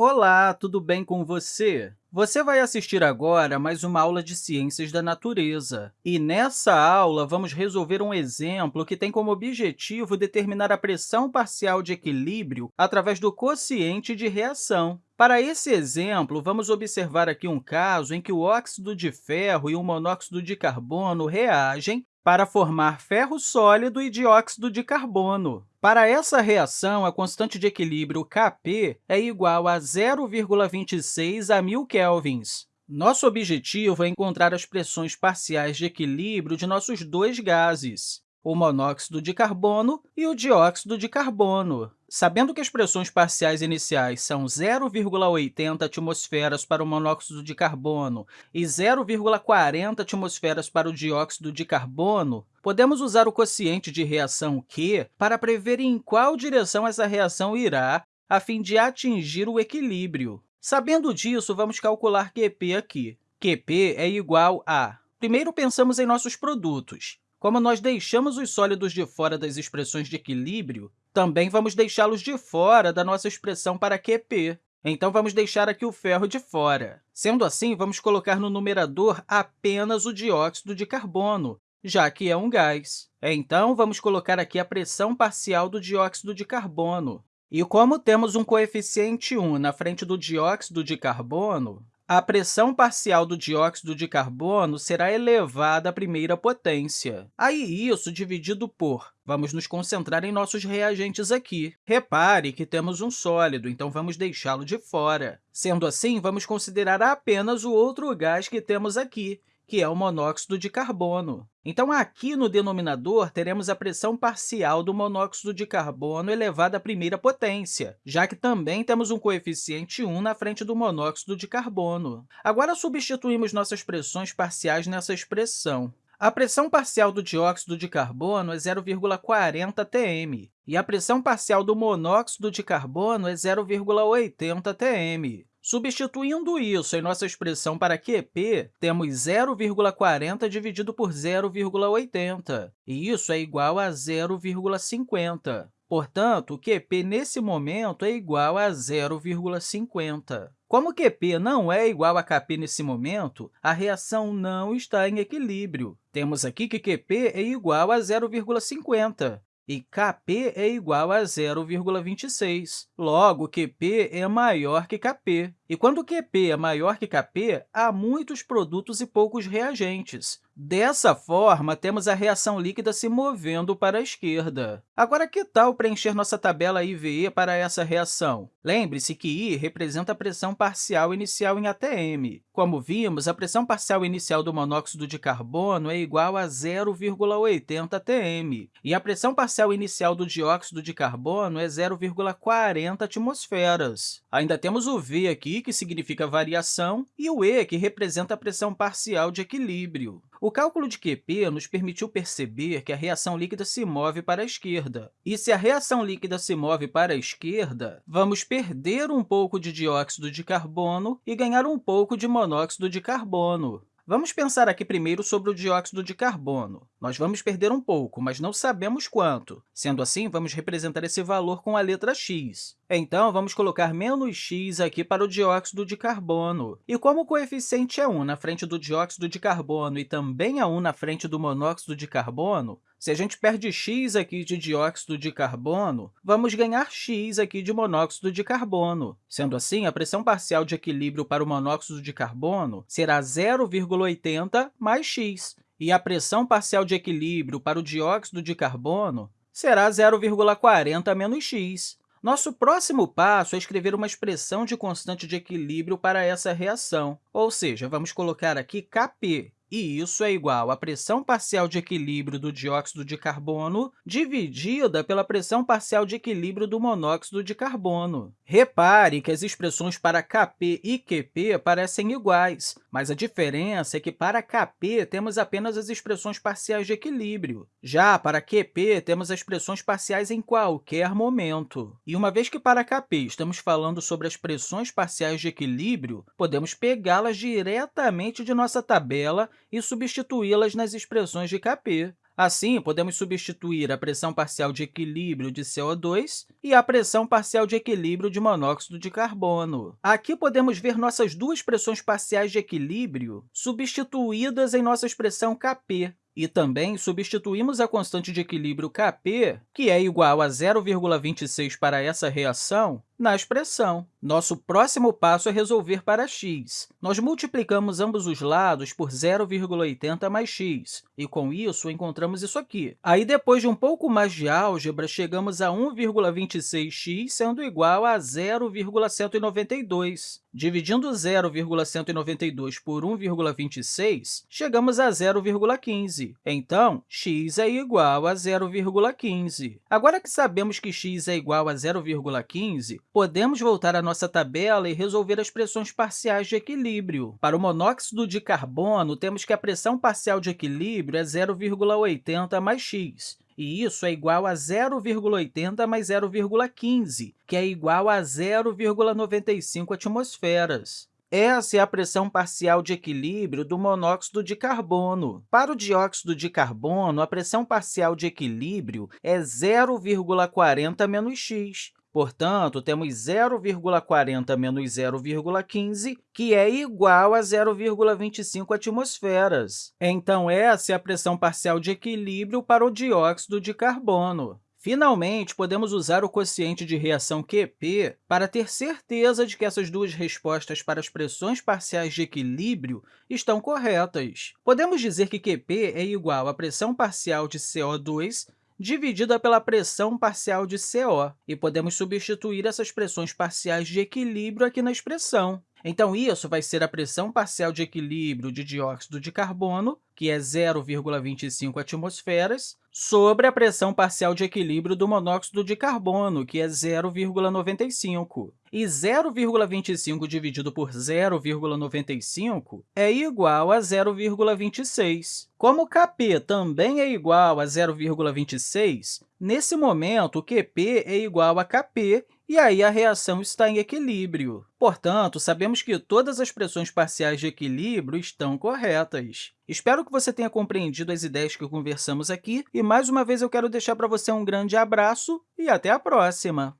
Olá, tudo bem com você? Você vai assistir agora mais uma aula de Ciências da Natureza. E nessa aula, vamos resolver um exemplo que tem como objetivo determinar a pressão parcial de equilíbrio através do quociente de reação. Para esse exemplo, vamos observar aqui um caso em que o óxido de ferro e o monóxido de carbono reagem para formar ferro sólido e dióxido de carbono. Para essa reação, a constante de equilíbrio Kp é igual a 0,26 a 1.000 kelvins. Nosso objetivo é encontrar as pressões parciais de equilíbrio de nossos dois gases o monóxido de carbono e o dióxido de carbono. Sabendo que as pressões parciais iniciais são 0,80 atmosferas para o monóxido de carbono e 0,40 atmosferas para o dióxido de carbono, podemos usar o quociente de reação Q para prever em qual direção essa reação irá a fim de atingir o equilíbrio. Sabendo disso, vamos calcular Qp aqui. Qp é igual a... Primeiro, pensamos em nossos produtos. Como nós deixamos os sólidos de fora das expressões de equilíbrio, também vamos deixá-los de fora da nossa expressão para Qp. Então, vamos deixar aqui o ferro de fora. Sendo assim, vamos colocar no numerador apenas o dióxido de carbono, já que é um gás. Então, vamos colocar aqui a pressão parcial do dióxido de carbono. E como temos um coeficiente 1 na frente do dióxido de carbono, a pressão parcial do dióxido de carbono será elevada à primeira potência. Aí, isso dividido por... Vamos nos concentrar em nossos reagentes aqui. Repare que temos um sólido, então vamos deixá-lo de fora. Sendo assim, vamos considerar apenas o outro gás que temos aqui, que é o monóxido de carbono. Então, aqui no denominador, teremos a pressão parcial do monóxido de carbono elevada à primeira potência, já que também temos um coeficiente 1 na frente do monóxido de carbono. Agora, substituímos nossas pressões parciais nessa expressão. A pressão parcial do dióxido de carbono é 0,40 atm, e a pressão parcial do monóxido de carbono é 0,80 atm. Substituindo isso em nossa expressão para Qp, temos 0,40 dividido por 0,80, e isso é igual a 0,50. Portanto, o Qp, nesse momento, é igual a 0,50. Como Qp não é igual a Kp nesse momento, a reação não está em equilíbrio. Temos aqui que Qp é igual a 0,50, e Kp é igual a 0,26. Logo, Qp é maior que Kp. E quando Qp é maior que Kp, há muitos produtos e poucos reagentes. Dessa forma, temos a reação líquida se movendo para a esquerda. Agora, que tal preencher nossa tabela IVE para essa reação? Lembre-se que I representa a pressão parcial inicial em ATM. Como vimos, a pressão parcial inicial do monóxido de carbono é igual a 0,80 atm, e a pressão parcial inicial do dióxido de carbono é 0,40 atmosferas. Ainda temos o V aqui, que significa variação, e o E, que representa a pressão parcial de equilíbrio. O cálculo de Qp nos permitiu perceber que a reação líquida se move para a esquerda. E se a reação líquida se move para a esquerda, vamos perder um pouco de dióxido de carbono e ganhar um pouco de monóxido de carbono. Vamos pensar aqui primeiro sobre o dióxido de carbono. Nós vamos perder um pouco, mas não sabemos quanto. Sendo assim, vamos representar esse valor com a letra x. Então, vamos colocar menos x aqui para o dióxido de carbono. E como o coeficiente é 1 na frente do dióxido de carbono e também é 1 na frente do monóxido de carbono, se a gente perde x aqui de dióxido de carbono, vamos ganhar x aqui de monóxido de carbono. Sendo assim, a pressão parcial de equilíbrio para o monóxido de carbono será 0,80 mais x, e a pressão parcial de equilíbrio para o dióxido de carbono será 0,40 menos x. Nosso próximo passo é escrever uma expressão de constante de equilíbrio para essa reação, ou seja, vamos colocar aqui Kp, e isso é igual à pressão parcial de equilíbrio do dióxido de carbono dividida pela pressão parcial de equilíbrio do monóxido de carbono. Repare que as expressões para Kp e Qp parecem iguais, mas a diferença é que para Kp temos apenas as expressões parciais de equilíbrio. Já para Qp, temos as expressões parciais em qualquer momento. E uma vez que para Kp estamos falando sobre as pressões parciais de equilíbrio, podemos pegá-las diretamente de nossa tabela e substituí-las nas expressões de Kp. Assim, podemos substituir a pressão parcial de equilíbrio de CO2 e a pressão parcial de equilíbrio de monóxido de carbono. Aqui podemos ver nossas duas pressões parciais de equilíbrio substituídas em nossa expressão Kp, e também substituímos a constante de equilíbrio Kp, que é igual a 0,26 para essa reação, na expressão. Nosso próximo passo é resolver para x. Nós multiplicamos ambos os lados por 0,80 mais x, e, com isso, encontramos isso aqui. Aí, depois de um pouco mais de álgebra, chegamos a 1,26x sendo igual a 0,192. Dividindo 0,192 por 1,26, chegamos a 0,15. Então, x é igual a 0,15. Agora que sabemos que x é igual a 0,15, podemos voltar à nossa tabela e resolver as pressões parciais de equilíbrio. Para o monóxido de carbono, temos que a pressão parcial de equilíbrio é 0,80 mais x, e isso é igual a 0,80 mais 0,15, que é igual a 0,95 atmosferas. Essa é a pressão parcial de equilíbrio do monóxido de carbono. Para o dióxido de carbono, a pressão parcial de equilíbrio é 0,40 menos x, Portanto, temos 0,40 menos 0,15, que é igual a 0,25 atmosferas. Então, essa é a pressão parcial de equilíbrio para o dióxido de carbono. Finalmente, podemos usar o quociente de reação QP para ter certeza de que essas duas respostas para as pressões parciais de equilíbrio estão corretas. Podemos dizer que QP é igual à pressão parcial de CO2 dividida pela pressão parcial de CO, e podemos substituir essas pressões parciais de equilíbrio aqui na expressão. Então, isso vai ser a pressão parcial de equilíbrio de dióxido de carbono, que é 0,25 atmosferas, sobre a pressão parcial de equilíbrio do monóxido de carbono, que é 0,95. E 0,25 dividido por 0,95 é igual a 0,26. Como Kp também é igual a 0,26, nesse momento, o Qp é igual a Kp e aí a reação está em equilíbrio. Portanto, sabemos que todas as pressões parciais de equilíbrio estão corretas. Espero que você tenha compreendido as ideias que conversamos aqui e, mais uma vez, eu quero deixar para você um grande abraço e até a próxima!